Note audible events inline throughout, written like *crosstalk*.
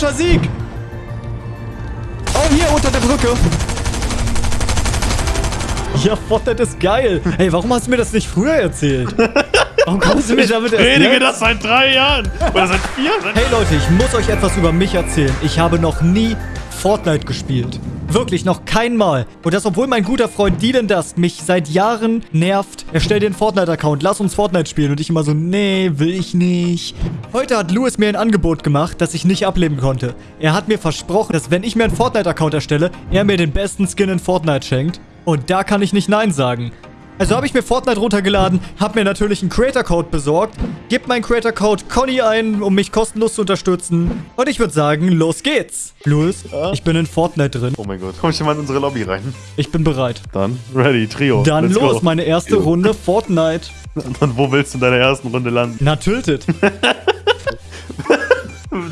Epischer Sieg! Oh, hier unter der Brücke. Ja, Fortnite ist geil. Hey, warum hast du mir das nicht früher erzählt? *laughs* Warum kommst du mir damit erst Predige jetzt? das seit drei Jahren. Oder seit vier? Seit Hey Leute, ich muss euch etwas über mich erzählen. Ich habe noch nie Fortnite gespielt. Wirklich, noch kein Mal. Und das, obwohl mein guter Freund Dylan Dusk mich seit Jahren nervt. Er stellt den Fortnite-Account, lass uns Fortnite spielen. Und ich immer so, nee, will ich nicht. Heute hat Louis mir ein Angebot gemacht, das ich nicht ablehnen konnte. Er hat mir versprochen, dass wenn ich mir einen Fortnite-Account erstelle, er mir den besten Skin in Fortnite schenkt. Und da kann ich nicht Nein sagen. Also habe ich mir Fortnite runtergeladen, habe mir natürlich einen Creator-Code besorgt, gebe meinen Creator-Code Conny ein, um mich kostenlos zu unterstützen. Und ich würde sagen, los geht's. Louis, ich bin in Fortnite drin. Oh mein Gott. Komm ich mal in unsere Lobby rein. Ich bin bereit. Dann, ready, Trio. Dann Let's los, go. meine erste Runde Fortnite. *laughs* Und wo willst du in deiner ersten Runde landen? Na, tilted. *laughs*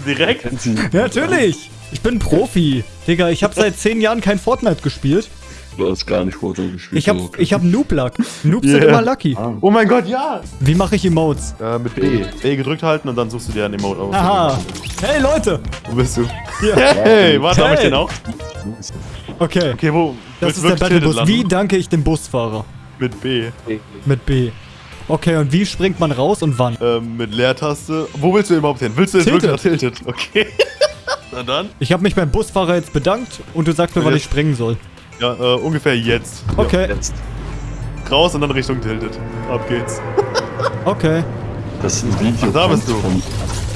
Direkt? Natürlich. Ich bin Profi. Digga, ich habe seit 10 Jahren kein Fortnite gespielt. Du hast gar nicht Fortnite gespielt. Ich habe aber okay. ich hab Noob-Luck. Noobs sind Yeah. immer lucky. Oh mein Gott, ja! Wie mache ich Emotes? Äh, mit B. B gedrückt halten und dann suchst du dir ein Emote aus. Aha. Hey, Leute. Wo bist du? Hier. Hey, warte, hab ich Hey. den auch? Okay. Okay, wo? Das ist der Battlebus. Wie danke ich dem Busfahrer? Mit B. Mit B. Okay, und wie springt man raus und wann? Ähm, mit Leertaste. Wo willst du überhaupt hin? Willst du jetzt wirklich Tilted? Okay. *laughs* Na dann. Ich habe mich beim Busfahrer jetzt bedankt und du sagst mir, wann ich springen soll. Ja, äh, ungefähr jetzt. Okay, Jetzt. Raus und dann Richtung Tilted. Ab geht's. *laughs* okay. Das ist ein Video. Ach, da bist du. Von,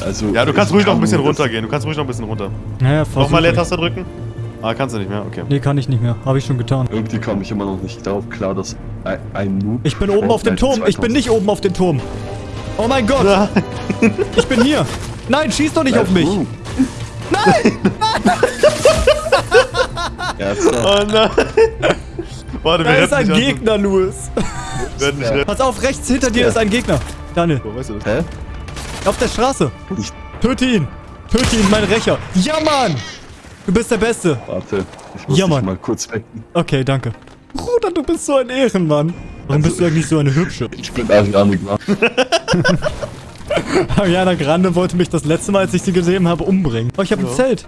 also, Ja, du kannst ruhig noch ein bisschen runtergehen. Du kannst ruhig noch ein bisschen runter. Naja, Nochmal. Leertaste drücken. Ah, kannst du nicht mehr. Okay. Nee, kann ich nicht mehr. Habe ich schon getan. Irgendwie kam ich immer noch nicht darauf klar, dass ein, ein Noob. Ich bin oben auf dem Turm. Ich bin nicht oben auf dem Turm. Oh mein Gott. Ich bin hier. Nein, schieß doch nicht auf mich. Uh. Nein! *laughs* ja. Oh nein. Warte, wir Da ist ein dich an- Gegner, Louis. Wir werden dich retten. Pass auf, rechts hinter dir Ja. ist ein Gegner. Daniel, Wo weißt du das? Hä? auf der Straße. Ich, Töte ihn. Töte ihn, mein Rächer. Ja, Mann. Du bist der Beste. warte. Ich muss Ja, dich Mann. mal kurz wecken. Okay, danke. Bruder, du bist so ein Ehrenmann. Warum bist du eigentlich so eine Hübsche? Ich bin Ariane Grande. *laughs* Ariana Grande wollte mich das letzte Mal, als ich sie gesehen habe, umbringen. Oh, ich habe ein Ja. Zelt.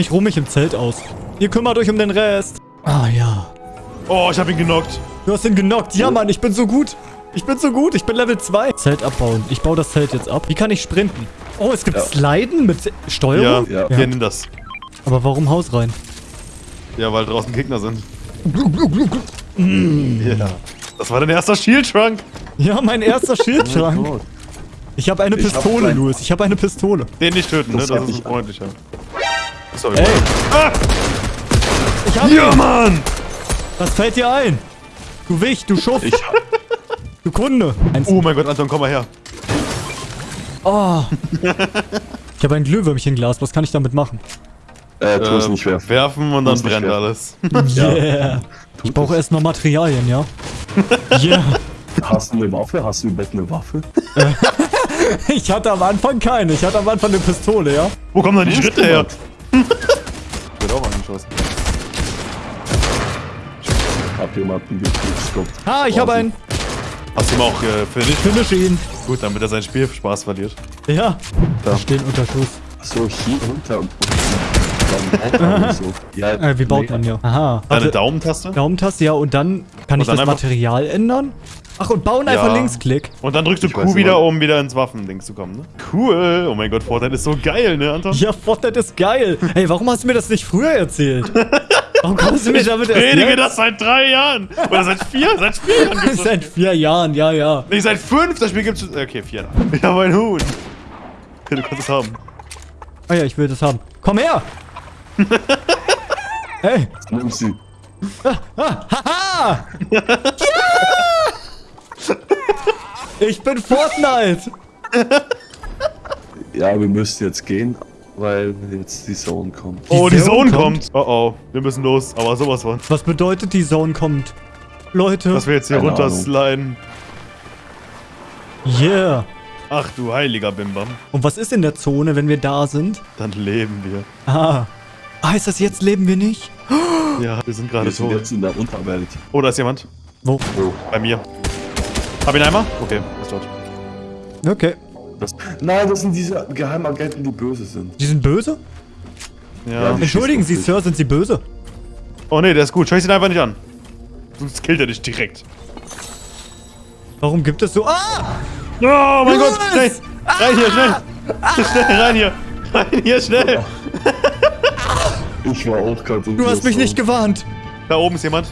Ich ruhe mich im Zelt aus. Ihr kümmert euch um den Rest. Ah, ja. Oh, ich hab ihn genockt. Du hast ihn genockt. Ja, Mann, ich bin so gut. Ich bin so gut. Ich bin Level 2. Zelt abbauen. Ich baue das Zelt jetzt ab. Wie kann ich sprinten? Oh, es gibt Ja. Sliden mit Ja, Steuerung? Ja. Hier, nimm das. Aber warum Haus rein? Ja, weil draußen Gegner sind. Ja. Das war dein erster Shield-Trunk. Ja, mein erster *laughs* Oh Schildschrank. Gott. Ich habe eine Ich hab Pistole, ein- Louis. Ich habe eine Pistole. Den nicht töten, ne? Das Das hab ist freundlicher. Sorry. Ey. Ah! Ich hab Ja, ihn. Mann! Was fällt dir ein? Du Wicht, du Schuft, Ich, du Kunde. Eins. Oh mein Gott, Anton, komm mal her. Oh. *laughs* Ich habe ein Glühwürmchenglas. Was kann ich damit machen? äh, tu es Ähm, nicht werfen. Werfen und dann brennt werfen. alles. *laughs* Yeah. Ich brauche erst noch Materialien, ja? *laughs* Yeah. Hast du eine Waffe? Hast du im Bett eine Waffe? Ich hatte am Anfang keine. Ich hatte am Anfang eine Pistole, ja? Wo kommen dann die Schritte her? *laughs* Ich werde auch angeschossen. Hab jemanden gekriegt. Ah, ich habe einen. Hast du ihm auch äh, finished? Finish ihn. Gut, damit er seinen Spielspaß verliert. Ja. Da. Wir stehen unter Schuss. So, hier runter und. Ja, Äh, wie baut nee, man ja? Aha. Deine Warte, Daumentaste. Daumentaste, ja. Und dann kann ich dann das Material ändern? Ach, und bauen einfach Ja. Linksklick. Und dann drückst du Ich Q wieder, um wieder ins Waffending zu kommen, ne? Cool. Oh mein Gott, Fortnite ist so geil, ne, Anton? Ja, Fortnite ist geil. Hey, warum hast du mir das nicht früher erzählt? Warum kommst du mir damit erst Predige jetzt? das seit drei Jahren. Oder seit vier? Seit vier Jahren gibt's. Seit vier Jahren, ja, ja. Nee, seit fünf. Das Spiel gibt's. Okay, vier. Ich habe ein Huhn. Du kannst es haben. Oh ja, ich will das haben. Komm her! *laughs* hey! Nimm sie. Haha! *laughs* ja! Ich bin Fortnite! Ja, wir müssen jetzt gehen, weil jetzt die Zone kommt. Oh, die Zone Zone kommt. kommt. Oh oh, wir müssen los. Aber sowas von. Was bedeutet, die Zone kommt? Leute, Dass wir jetzt hier Keine runter Ahnung. sliden. yeah. Ach du heiliger Bimbam. Und was ist in der Zone, wenn wir da sind? Dann leben wir. Ah. Heißt das, jetzt leben wir nicht? *gasps* Ja, wir sind gerade Wir sind jetzt in der Unterwelt. Oh, da ist jemand. Wo? Oh, Bei mir. Hab ihn einmal? Okay, ist tot. Okay. Das, nein, das sind diese Geheimagenten, die böse sind. Die sind böse? Ja. die- Entschuldigen Sie, Sir, sind Sie böse? Oh nee, der ist gut. Schau ihn einfach nicht an. Sonst killt er dich direkt. Warum gibt es so... Ah! Oh mein Los! Gott, schnell! Rein hier, schnell! Schnell, rein hier! Rein hier, schnell! Ich war auch gerade Du hast mich nicht gewarnt. Da oben ist jemand.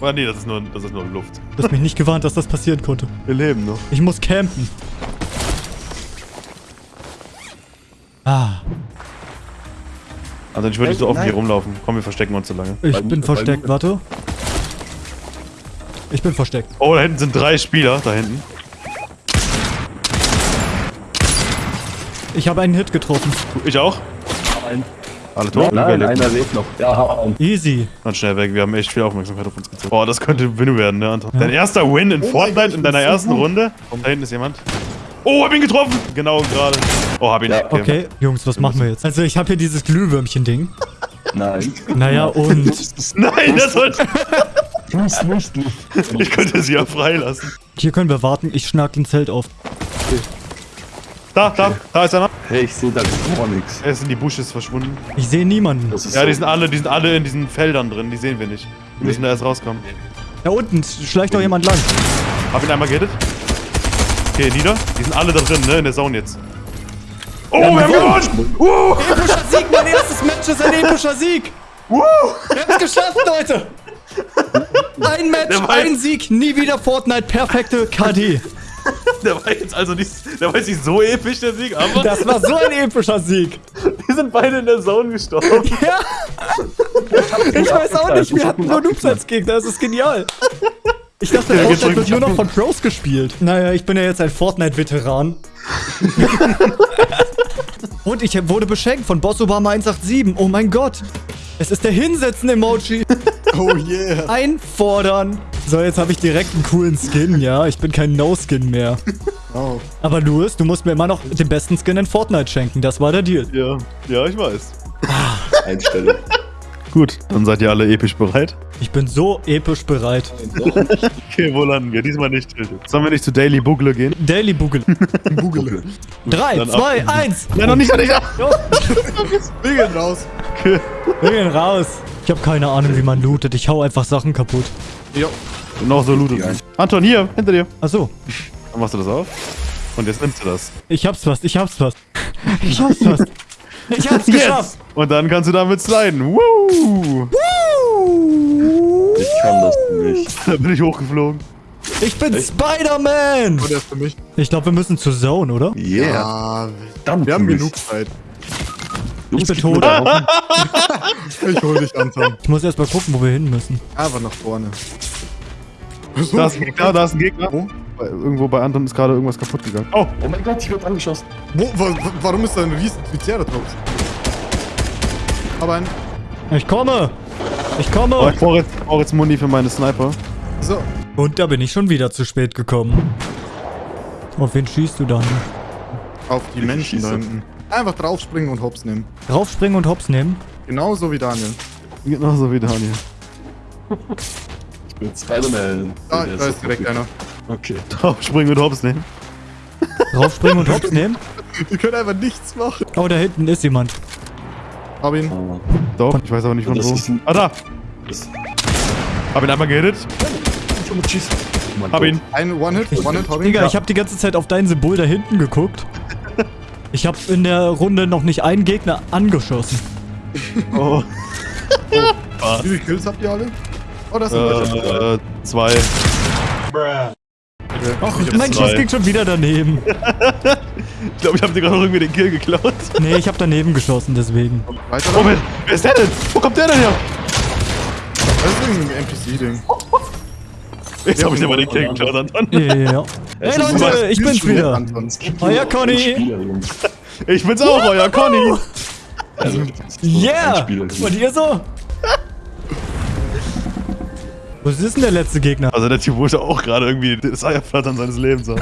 Oder nee, das ist nur, das ist nur Luft. Du hast mich nicht gewarnt, dass das passieren konnte. Wir leben noch. Ich muss campen. Ah, Also ich würde nicht so offen hier rumlaufen. Komm, wir verstecken uns so lange. ich Weil- bin weil- versteckt, warte. Ich bin versteckt. Oh, da hinten sind drei Spieler. Da hinten. Ich habe einen Hit getroffen. Ich auch. Nein, Alle tot. nein, Überlebt. einer lebt noch. Ja, Easy. Dann schnell weg. Wir haben echt viel Aufmerksamkeit auf uns gezogen. Boah, das könnte Win werden, ne, Anton? Dein erster Win in Fortnite in deiner ersten Runde. Da hinten ist jemand. Oh, hab ihn getroffen. Genau gerade. Oh, hab ihn. Ja, Okay, Jungs, was machen wir jetzt? Also ich habe hier dieses Glühwürmchen-Ding. nein. Naja, und... Nein, das sollte... Tust nicht. Ich könnte sie ja freilassen. Hier können wir warten. Ich schnack ein Zelt auf. Da, da, da ist einer. Hey, ich sehe da gar nichts. Er ist in die Bushes verschwunden. Ich sehe niemanden. Das ist Ja, so- die sind alle, die sind alle in diesen Feldern drin. Die sehen wir nicht. Wir müssen da erst rauskommen. Da unten schleicht doch jemand lang. Hab ihn einmal gehittet. Okay, nieder. Die sind alle da drin, ne? In der Zone jetzt. Oh, wir haben gewonnen! Uh! Epischer Sieg, mein erstes Match ist ein epischer Sieg. Uh! Wir haben es geschafft, Leute. Ein Match, ein Sieg, nie wieder Fortnite, perfekte KD. *laughs* Der war jetzt also nicht, der war jetzt nicht so episch, der Sieg, aber Das war so ein epischer Sieg. *laughs* die sind beide in der Zone gestorben. *laughs* Ja. Ich weiß auch nicht, wir hatten nur Noobs als Gegner, das ist genial. Ich dachte, Ja, Fortnite wird nur noch von Pros gespielt. Naja, ich bin ja jetzt ein Fortnite-Veteran. Und ich wurde beschenkt von Boss Obama 187. Oh mein Gott. Es ist der Hinsetzen-Emoji. Oh yeah. Einfordern. So, jetzt habe ich direkt einen coolen Skin, ja. Ich bin kein No-Skin mehr. Oh. Aber Louis, du musst mir immer noch den besten Skin in Fortnite schenken. Das war der Deal. Ja, ja, ich weiß. Einstellen. Gut, dann seid ihr alle episch bereit. Ich bin so episch bereit. Okay, wo landen wir? Diesmal nicht. Sollen wir nicht zu Daily Bugle gehen? Daily Boogle. Google. 3, Dann 2, ab. 1. Ja, noch nicht, noch nicht. *laughs* Wir gehen raus. Okay. Wir gehen raus. Ich habe keine Ahnung, wie man lootet. Ich hau einfach Sachen kaputt. Jo. Und noch so lootet. Anton, hier, hinter dir. Achso. Dann machst du das auf. Und jetzt nimmst du das. Ich hab's fast. Ich hab's fast. Ich hab's fast. Ich hab's *laughs* geschafft. Und dann kannst du damit sliden. Woo! Ich kann das nicht. *laughs* Da bin ich hochgeflogen. Ich bin Spider-Man. Oh, der ist für mich. Ich glaube, wir müssen zur Zone, oder? Yeah. Ja, Verdammt, wir haben genug Zeit. Ich bin tot. da. *laughs* Ich hol dich, Anton. Ich muss erst mal gucken, wo wir hin müssen. Aber nach vorne. Da ist ein Gegner, da ist ein Gegner. Wo? Bei- Irgendwo bei Anton ist gerade irgendwas kaputt gegangen. Oh, Oh mein Gott, ich werde angeschossen. Wo, wa, wa- warum ist da ein riesen Triceratops? Aber ein... Ich komme. Ich oh komme. ich brauche jetzt, brauch jetzt Muni für meine Sniper. So. Und da bin ich schon wieder zu spät gekommen. Auf wen schießt du dann? Auf die Ich Menschen da hinten. Einfach draufspringen und hops nehmen. Draufspringen und Hops nehmen? Genauso wie Daniel. Genauso wie Daniel. Ich bin Spider-Man. Da, Der da so ist direkt einer. Okay. Draufspringen und Hops nehmen. Draufspringen und Hops nehmen? *laughs* Wir können einfach nichts machen. Oh, da hinten ist jemand. Hab ihn. Oh, Doch, ich weiß aber nicht von wo. Ah, da. das Hab ihn einmal gehittet. Oh mein Hab ihn. Ein One-Hit, One-Hit, hab ihn. Digga, Ja. ich habe die ganze Zeit auf dein Symbol da hinten geguckt. Ich habe in der Runde noch nicht einen Gegner angeschossen. *laughs* Oh. Wie viele Kills habt ihr alle? Oh, das ist ein One-Hit. Äh, zwei. Ach, Ich hab mein. Schuss ging schon wieder daneben. *laughs* Ich glaube, ich habe dir gerade noch irgendwie den Kill geklaut. Nee, ich habe daneben geschossen, deswegen. Weiter Oh, wer, wer ist der denn? Wo kommt der denn her? Das ist ein NPC-Ding. Jetzt habe ich dir mal den Kill geklaut, Anton. Ja. Hey Leute, ich bin's wieder. Euer Conny. Ich bin's auch, euer Conny. Also, Yeah! Und ihr so? Was ist denn der letzte Gegner? Also der Typ wollte auch gerade irgendwie das Eierflattern seines Lebens haben.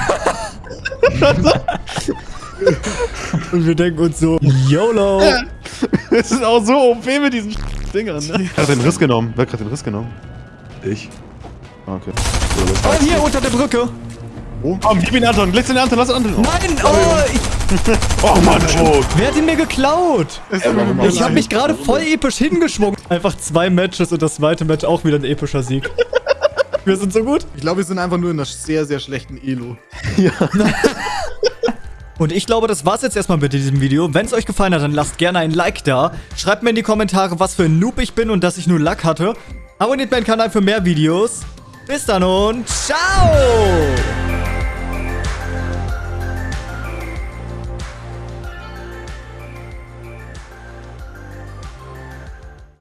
*laughs* Und wir denken uns so, YOLO! *laughs* Es ist auch so OP mit diesen *laughs* Dingern, ne? Wer hat den Riss genommen? Wer hat gerade den Riss genommen? Ich. Ah, Okay. So, Oh, hier unter der Brücke! Komm, gib ihn Anton. Letzten Anton, lass Anton. Oh, Nein, oh, ich, oh Mann, Vogt. wer hat ihn mir geklaut? Warum- Ich habe leid. mich gerade voll episch hingeschwungen. Einfach zwei Matches und das zweite Match auch wieder ein epischer Sieg. Wir sind so gut. Ich glaube, wir sind einfach nur in einer sehr, sehr schlechten Elo. *laughs* Und ich glaube, das war's jetzt erstmal mit diesem Video. Wenn es euch gefallen hat, dann lasst gerne ein Like da. Schreibt mir in die Kommentare, was für ein Noob ich bin und dass ich nur Luck hatte. Abonniert meinen Kanal für mehr Videos. Bis dann und ciao!